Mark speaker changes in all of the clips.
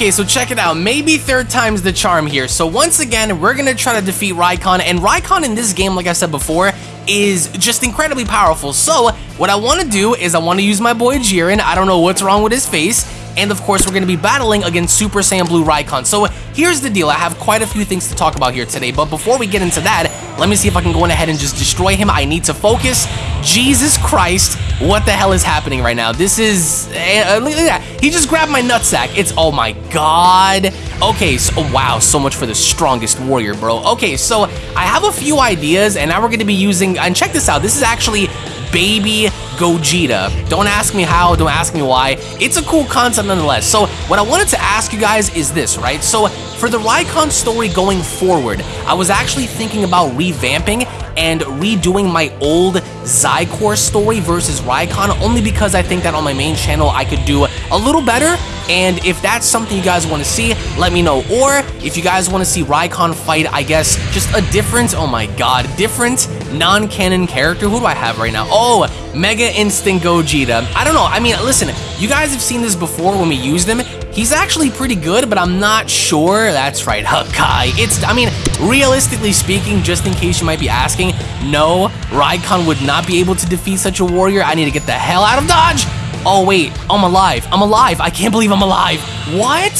Speaker 1: Okay, so check it out. Maybe third time's the charm here. So once again, we're gonna try to defeat Raikon, and Raikon in this game, like I said before, is just incredibly powerful. So what I want to do is I want to use my boy Jiren. I don't know what's wrong with his face. And of course, we're going to be battling against Super Saiyan Blue Raikon. So here's the deal. I have quite a few things to talk about here today. But before we get into that, let me see if I can go ahead and just destroy him. I need to focus. Jesus Christ, what the hell is happening right now? This is... Uh, look at that. He just grabbed my nutsack. It's... Oh my god. Okay, so... Oh, wow, so much for the strongest warrior, bro. Okay, so I have a few ideas, and now we're going to be using... And check this out. This is actually baby Gogeta. Don't ask me how, don't ask me why. It's a cool concept nonetheless. So what I wanted to ask you guys is this, right? So for the Raikon story going forward, I was actually thinking about revamping and redoing my old Xicor story versus Raikon only because I think that on my main channel I could do a little better and if that's something you guys want to see, let me know. Or if you guys want to see Raikon fight, I guess, just a different, oh my god, different non-canon character. Who do I have right now? Oh, Mega Instinct Gogeta. I don't know. I mean, listen, you guys have seen this before when we used him. He's actually pretty good, but I'm not sure. That's right, Hakai. It's, I mean, realistically speaking, just in case you might be asking, no, Raikon would not be able to defeat such a warrior. I need to get the hell out of Dodge. Oh, wait, I'm alive. I'm alive. I can't believe I'm alive. What?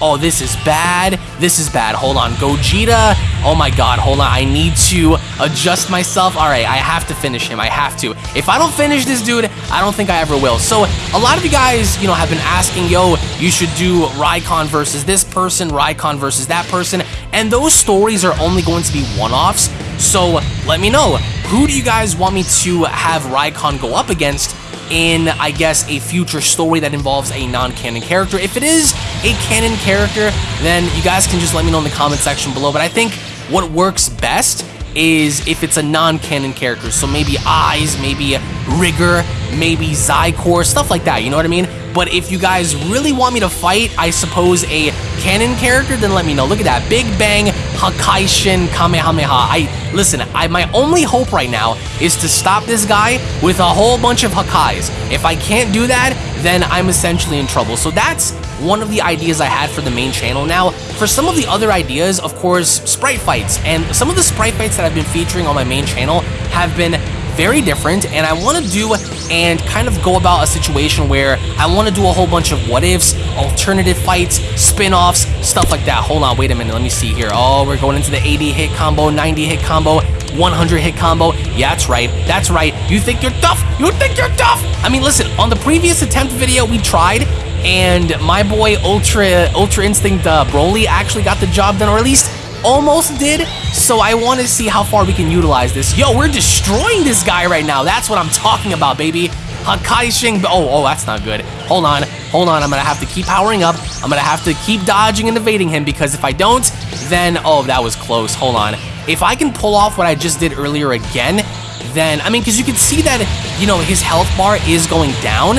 Speaker 1: Oh, this is bad. This is bad. Hold on. Gogeta. Oh my god, hold on. I need to adjust myself. All right, I have to finish him. I have to. If I don't finish this dude, I don't think I ever will. So, a lot of you guys, you know, have been asking, yo, you should do Raikon versus this person, Raikon versus that person, and those stories are only going to be one-offs. So, let me know. Who do you guys want me to have Raikon go up against? In, I guess, a future story that involves a non-canon character. If it is a canon character, then you guys can just let me know in the comment section below. But I think what works best is if it's a non-canon character. So maybe Eyes, maybe Rigor, maybe Xicor, stuff like that, you know what I mean? But if you guys really want me to fight, I suppose, a canon character, then let me know. Look at that. Big Bang, Hakaishin, Kamehameha. I Listen, I my only hope right now is to stop this guy with a whole bunch of Hakais. If I can't do that, then I'm essentially in trouble. So that's one of the ideas I had for the main channel. Now, for some of the other ideas, of course, sprite fights. And some of the sprite fights that I've been featuring on my main channel have been very different and I want to do and kind of go about a situation where I want to do a whole bunch of what ifs, alternative fights, spin-offs, stuff like that. Hold on, wait a minute, let me see here. Oh, we're going into the 80 hit combo, 90 hit combo, 100 hit combo. Yeah, that's right. That's right. You think you're tough? You think you're tough? I mean, listen, on the previous attempt video, we tried, and my boy Ultra Ultra Instinct uh, Broly actually got the job done, or at least almost did, so I want to see how far we can utilize this. Yo, we're destroying this guy right now. That's what I'm talking about, baby. Hakaishin. Oh, oh, that's not good. Hold on. Hold on. I'm going to have to keep powering up. I'm going to have to keep dodging and evading him because if I don't, then... Oh, that was close. Hold on. If I can pull off what I just did earlier again, then... I mean, because you can see that, you know, his health bar is going down,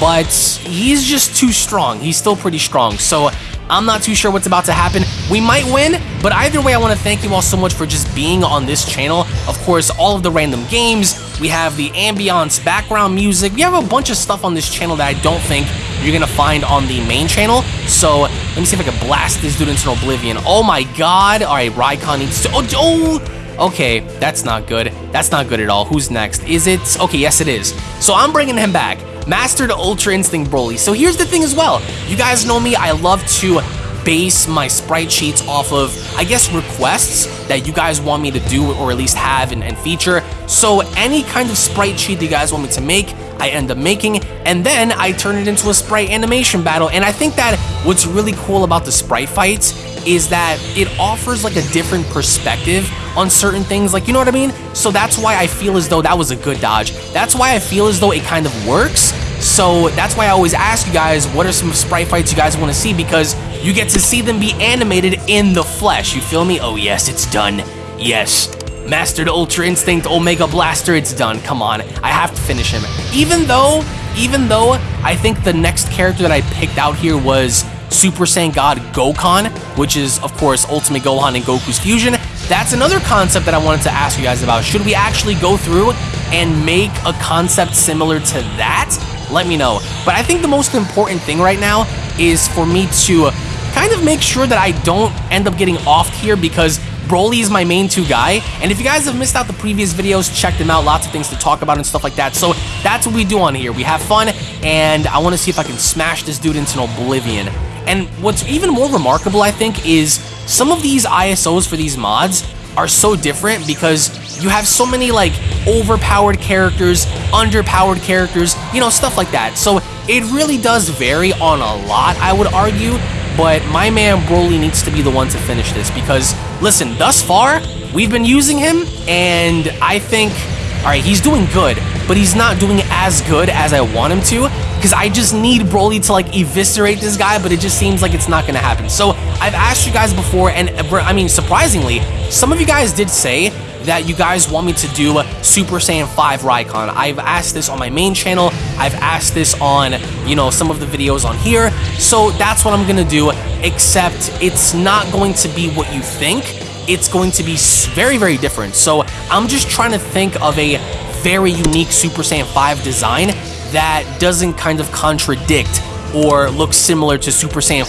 Speaker 1: but he's just too strong. He's still pretty strong. So I'm not too sure what's about to happen. We might win, but either way, I want to thank you all so much for just being on this channel. Of course, all of the random games, we have the ambiance, background music, we have a bunch of stuff on this channel that I don't think you're going to find on the main channel. So let me see if I can blast this dude into oblivion. Oh my god. All right, Raikon needs to... Oh, oh! Okay, that's not good. That's not good at all. Who's next? Is it? Okay, yes it is. So I'm bringing him back. Mastered Ultra Instinct Broly. So here's the thing as well. You guys know me, I love to base my sprite sheets off of, I guess, requests that you guys want me to do or at least have and, and feature. So any kind of sprite sheet that you guys want me to make, I end up making, and then I turn it into a sprite animation battle. And I think that what's really cool about the sprite fights is that it offers like a different perspective on certain things, like, you know what I mean? So that's why I feel as though that was a good dodge. That's why I feel as though it kind of works. So that's why I always ask you guys, what are some sprite fights you guys want to see? Because you get to see them be animated in the flesh. You feel me? Oh yes, it's done. Yes. Mastered Ultra Instinct Omega Blaster, it's done. Come on, I have to finish him. Even though, even though I think the next character that I picked out here was Super Saiyan God Gokhan, which is, of course, Ultimate Gohan and Goku's fusion. That's another concept that I wanted to ask you guys about. Should we actually go through and make a concept similar to that? Let me know. But I think the most important thing right now is for me to kind of make sure that I don't end up getting off here because Broly is my main two guy, and if you guys have missed out the previous videos, check them out, lots of things to talk about and stuff like that, so that's what we do on here, we have fun, and I want to see if I can smash this dude into an oblivion. And what's even more remarkable, I think, is some of these ISOs for these mods are so different because you have so many like overpowered characters, underpowered characters, you know, stuff like that. So it really does vary on a lot, I would argue, but my man Broly needs to be the one to finish this because, listen, thus far, we've been using him, and I think, all right, he's doing good, but he's not doing as good as I want him to because I just need Broly to like eviscerate this guy, but it just seems like it's not to happen. So I've asked you guys before, and uh, I mean, surprisingly, some of you guys did say that you guys want me to do Super Saiyan 5 Raikon. I've asked this on my main channel. I've asked this on, you know, some of the videos on here. So that's what I'm going to do, except it's not going to be what you think. It's going to be very, very different. So I'm just trying to think of a very unique Super Saiyan 5 design that doesn't kind of contradict or look similar to Super Saiyan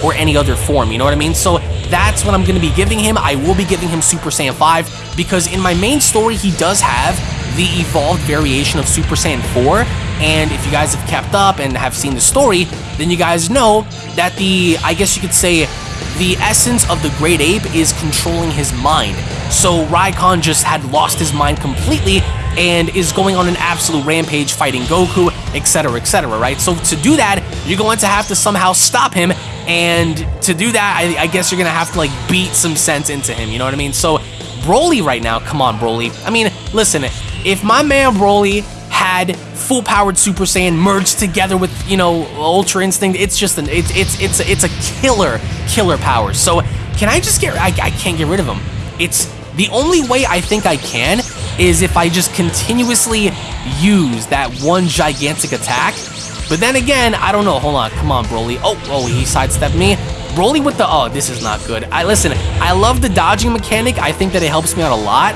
Speaker 1: 4 or any other form, you know what I mean? So that's what I'm going to be giving him. I will be giving him Super Saiyan 5 because in my main story, he does have the evolved variation of Super Saiyan 4. And if you guys have kept up and have seen the story, then you guys know that the, I guess you could say, the essence of the Great Ape is controlling his mind. So Raikon just had lost his mind completely and is going on an absolute rampage fighting Goku, etc., etc., right? So to do that, you're going to have to somehow stop him, and to do that, I, I guess you're going to have to, like, beat some sense into him, you know what I mean? So Broly right now, come on, Broly. I mean, listen, if my man Broly had full-powered Super Saiyan merged together with, you know, Ultra Instinct, it's just an, it's, it's, it's, it's a killer, killer power. So can I just get, I, I can't get rid of him. It's, the only way I think I can is if I just continuously use that one gigantic attack. But then again, I don't know. Hold on. Come on, Broly. Oh, oh, he sidestepped me. Broly with the... Oh, this is not good. I Listen, I love the dodging mechanic. I think that it helps me out a lot.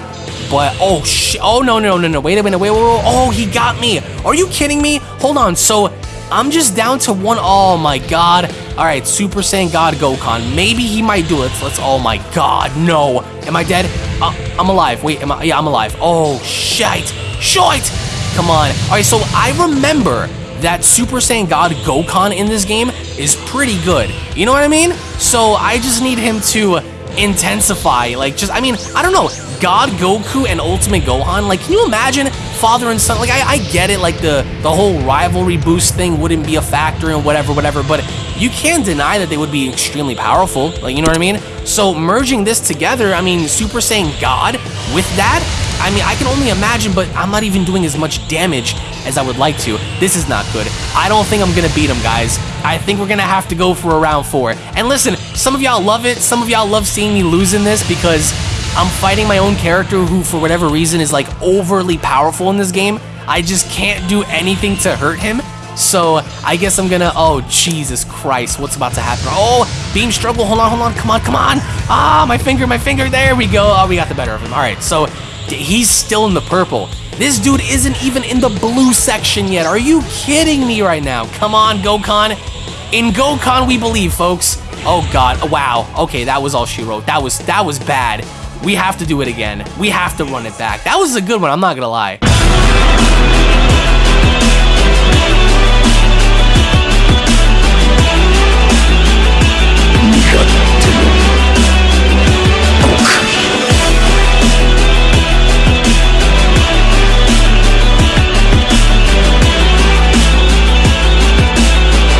Speaker 1: But, oh, shit. Oh, no, no, no, no. Wait a minute. Wait, wait, wait. Oh, he got me. Are you kidding me? Hold on. So, I'm just down to one. Oh, my God. All right, Super Saiyan God Gokhan. Maybe he might do it. Let's... Oh, my God. No. Am I dead? Uh, I'm alive. Wait, am I? Yeah, I'm alive. Oh, shite. Shite! Come on. All right, so I remember that Super Saiyan God Gokhan in this game is pretty good. You know what I mean? So I just need him to intensify. Like, just, I mean, I don't know. God Goku and Ultimate Gohan, like, can you imagine father and son? Like, I, I get it, like, the, the whole rivalry boost thing wouldn't be a factor and whatever, whatever, but you can't deny that they would be extremely powerful. Like, you know what I mean? So merging this together, I mean, Super Saiyan God with that, I mean, I can only imagine, but I'm not even doing as much damage as I would like to. This is not good. I don't think I'm gonna beat him, guys. I think we're gonna have to go for a round four. And listen, some of y'all love it. Some of y'all love seeing me losing this because I'm fighting my own character who, for whatever reason, is like overly powerful in this game. I just can't do anything to hurt him. So I guess I'm gonna, oh, Jesus Christ, what's about to happen? Oh, beam struggle, hold on, hold on, come on, come on. Ah, my finger, my finger, there we go. Oh, we got the better of him. All right, so he's still in the purple. This dude isn't even in the blue section yet. Are you kidding me right now? Come on, Gokhan. In Gokhan we believe, folks. Oh god, wow. Okay, that was all she wrote. That was that was bad. We have to do it again. We have to run it back. That was a good one, I'm not gonna lie.